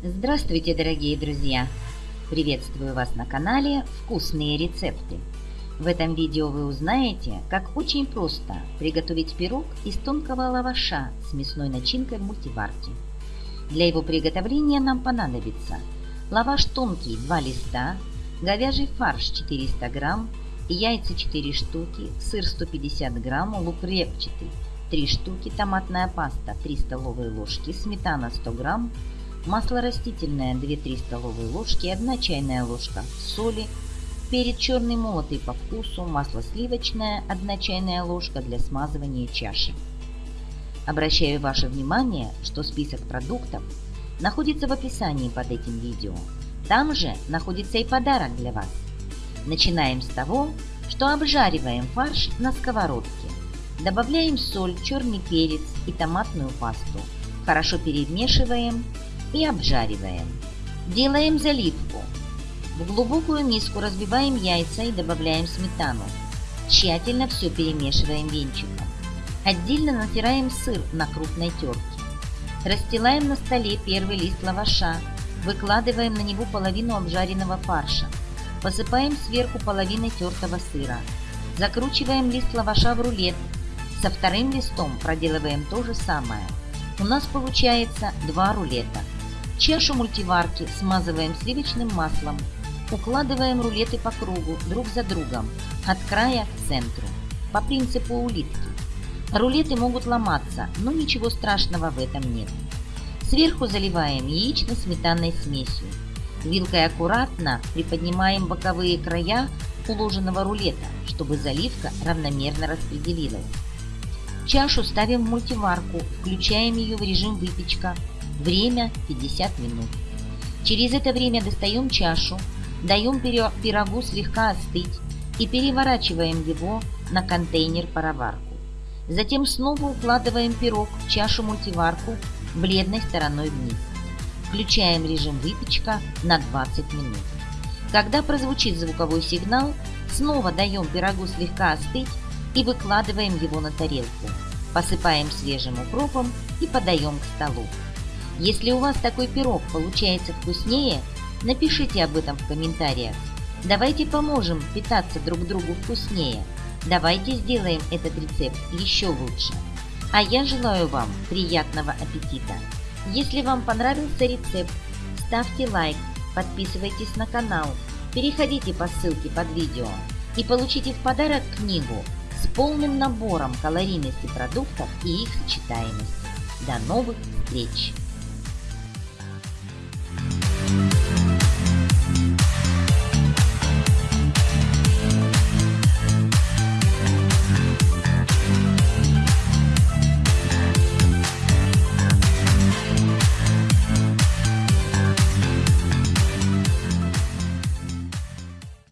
Здравствуйте, дорогие друзья! Приветствую вас на канале «Вкусные рецепты». В этом видео вы узнаете, как очень просто приготовить пирог из тонкого лаваша с мясной начинкой в мультиварке. Для его приготовления нам понадобится лаваш тонкий 2 листа, говяжий фарш 400 грамм, яйца 4 штуки, сыр 150 грамм, лук репчатый 3 штуки, томатная паста 3 столовые ложки, сметана 100 грамм, масло растительное 2-3 столовые ложки, 1 чайная ложка соли, перец черный молотый по вкусу, масло сливочное 1 чайная ложка для смазывания чаши. Обращаю ваше внимание, что список продуктов находится в описании под этим видео. Там же находится и подарок для вас. Начинаем с того, что обжариваем фарш на сковородке. Добавляем соль, черный перец и томатную пасту. Хорошо перемешиваем и обжариваем. Делаем заливку. В глубокую миску разбиваем яйца и добавляем сметану. Тщательно все перемешиваем венчиком. Отдельно натираем сыр на крупной терке. Расстилаем на столе первый лист лаваша, выкладываем на него половину обжаренного фарша, посыпаем сверху половиной тертого сыра, закручиваем лист лаваша в рулет, со вторым листом проделываем то же самое. У нас получается два рулета – Чашу мультиварки смазываем сливочным маслом. Укладываем рулеты по кругу, друг за другом, от края к центру, по принципу улитки. Рулеты могут ломаться, но ничего страшного в этом нет. Сверху заливаем яично-сметанной смесью. Вилкой аккуратно приподнимаем боковые края уложенного рулета, чтобы заливка равномерно распределилась. Чашу ставим в мультиварку, включаем ее в режим выпечка Время 50 минут. Через это время достаем чашу, даем пирогу слегка остыть и переворачиваем его на контейнер-пароварку. Затем снова укладываем пирог в чашу-мультиварку бледной стороной вниз. Включаем режим выпечка на 20 минут. Когда прозвучит звуковой сигнал, снова даем пирогу слегка остыть и выкладываем его на тарелку. Посыпаем свежим укропом и подаем к столу. Если у вас такой пирог получается вкуснее, напишите об этом в комментариях. Давайте поможем питаться друг другу вкуснее. Давайте сделаем этот рецепт еще лучше. А я желаю вам приятного аппетита. Если вам понравился рецепт, ставьте лайк, подписывайтесь на канал, переходите по ссылке под видео и получите в подарок книгу с полным набором калорийности продуктов и их сочетаемости. До новых встреч!